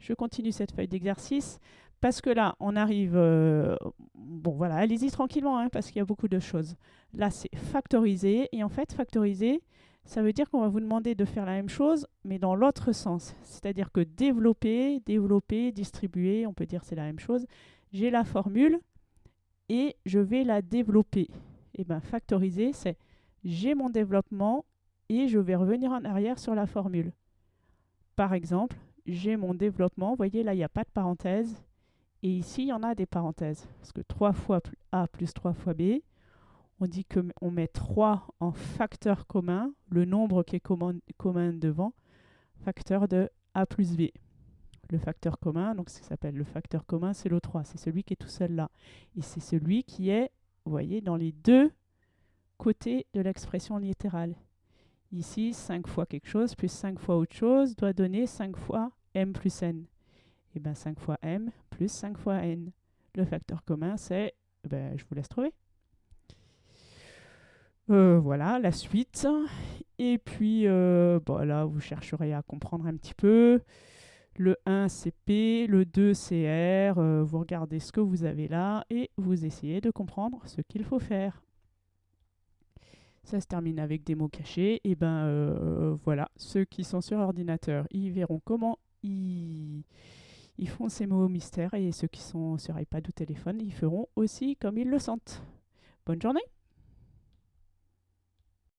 Je continue cette feuille d'exercice parce que là, on arrive... euh, bon, voilà, allez-y tranquillement, hein, parce qu'il y a beaucoup de choses. Là, c'est factoriser. Et en fait, factoriser, ça veut dire qu'on va vous demander de faire la même chose, mais dans l'autre sens. C'est-à-dire que développer, développer, distribuer, on peut dire c'est la même chose. J'ai la formule et je vais la développer. Et bien, factoriser, c'est j'ai mon développement et je vais revenir en arrière sur la formule. Par exemple, j'ai mon développement, vous voyez là, il n'y a pas de parenthèse. Et ici, il y en a des parenthèses. Parce que 3 fois A plus 3 fois B, on dit qu'on met 3 en facteur commun, le nombre qui est commun, commun devant, facteur de A plus B. Le facteur commun, donc ce qui s'appelle le facteur commun, c'est le 3. C'est celui qui est tout seul là. Et c'est celui qui est, vous voyez, dans les deux côtés de l'expression littérale. Ici, 5 fois quelque chose plus 5 fois autre chose doit donner 5 fois m plus n. Et bien 5 fois m plus 5 fois n. Le facteur commun, c'est... Ben, je vous laisse trouver. Euh, voilà, la suite. Et puis, euh, là, vous chercherez à comprendre un petit peu. Le 1, c'est P, le 2, c'est R. Euh, vous regardez ce que vous avez là et vous essayez de comprendre ce qu'il faut faire. Ça se termine avec des mots cachés. Et ben euh, voilà, ceux qui sont sur ordinateur, ils verront comment ils, ils font ces mots mystères. Et ceux qui sont sur iPad ou téléphone, ils feront aussi comme ils le sentent. Bonne journée